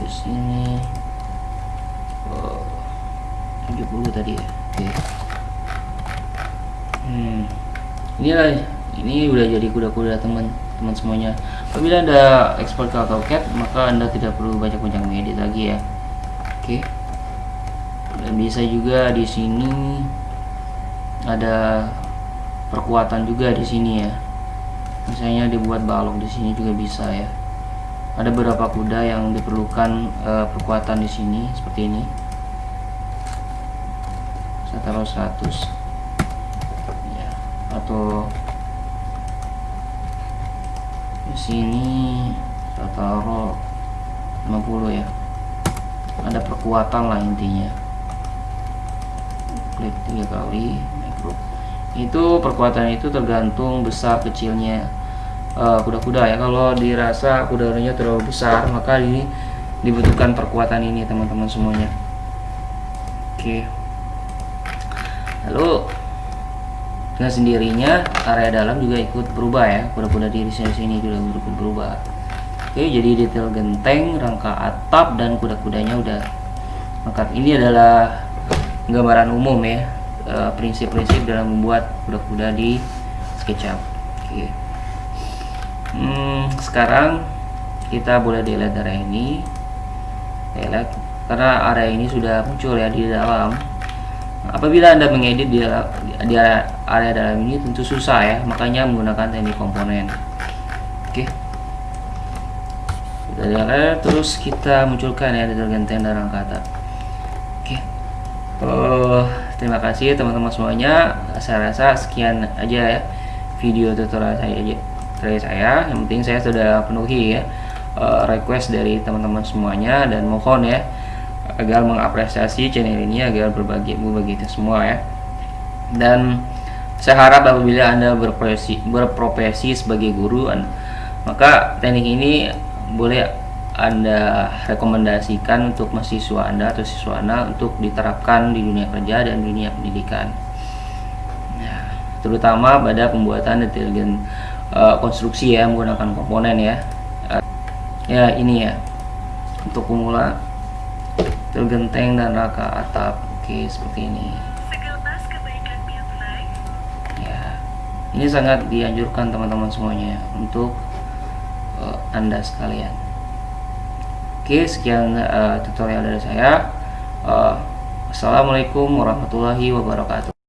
Di sini. Oh, 70 tadi ya. Oke. Hmm. Inilah ini udah jadi kuda-kuda teman teman semuanya. Apabila Anda ekspor ke AutoCAD, maka Anda tidak perlu banyak-banyak mengedit lagi ya. Oke. Dan bisa juga di sini ada perkuatan juga di sini ya. Misalnya dibuat balok di sini juga bisa ya. Ada beberapa kuda yang diperlukan uh, perkuatan di sini seperti ini. Saya taruh 100 ya atau di sini saya taruh 50 ya. Ada perkuatan lah intinya. Klik tiga kali group itu perkuatan itu tergantung besar kecilnya. Eh, kuda-kuda uh, ya. Kalau dirasa kudanya terlalu besar maka ini dibutuhkan perkuatan ini teman-teman semuanya. Oke. Okay. lalu dengan sendirinya area dalam juga ikut berubah ya kuda-kuda di sini juga ikut berubah oke jadi detail genteng rangka atap dan kuda-kudanya udah lengkap ini adalah gambaran umum ya eh, prinsip-prinsip dalam membuat kuda-kuda di SketchUp. Oke. Hmm, sekarang kita boleh delete area ini, delete karena area ini sudah muncul ya di dalam. Apabila anda mengedit di, di area dalam ini tentu susah ya, makanya menggunakan teknik komponen. Oke. Kita delete, terus kita munculkan ya detergenten dan rangka Oh, terima kasih teman-teman semuanya. Saya rasa sekian aja ya video tutorial saya aja dari saya. Yang penting saya sudah penuhi ya uh, request dari teman-teman semuanya dan mohon ya agar mengapresiasi channel ini agar berbagi berbagi semua ya. Dan saya harap apabila Anda berprofesi berprofesi sebagai guru maka teknik ini boleh anda rekomendasikan untuk mahasiswa anda atau siswa anda untuk diterapkan di dunia kerja dan dunia pendidikan. Ya, terutama pada pembuatan detail uh, konstruksi ya menggunakan komponen ya. Uh, ya ini ya. Untuk pemula genteng dan raka atap. Oke seperti ini. Ya. Ini sangat dianjurkan teman-teman semuanya untuk uh, anda sekalian. Oke, sekian uh, tutorial dari saya. Uh, Assalamualaikum warahmatullahi wabarakatuh.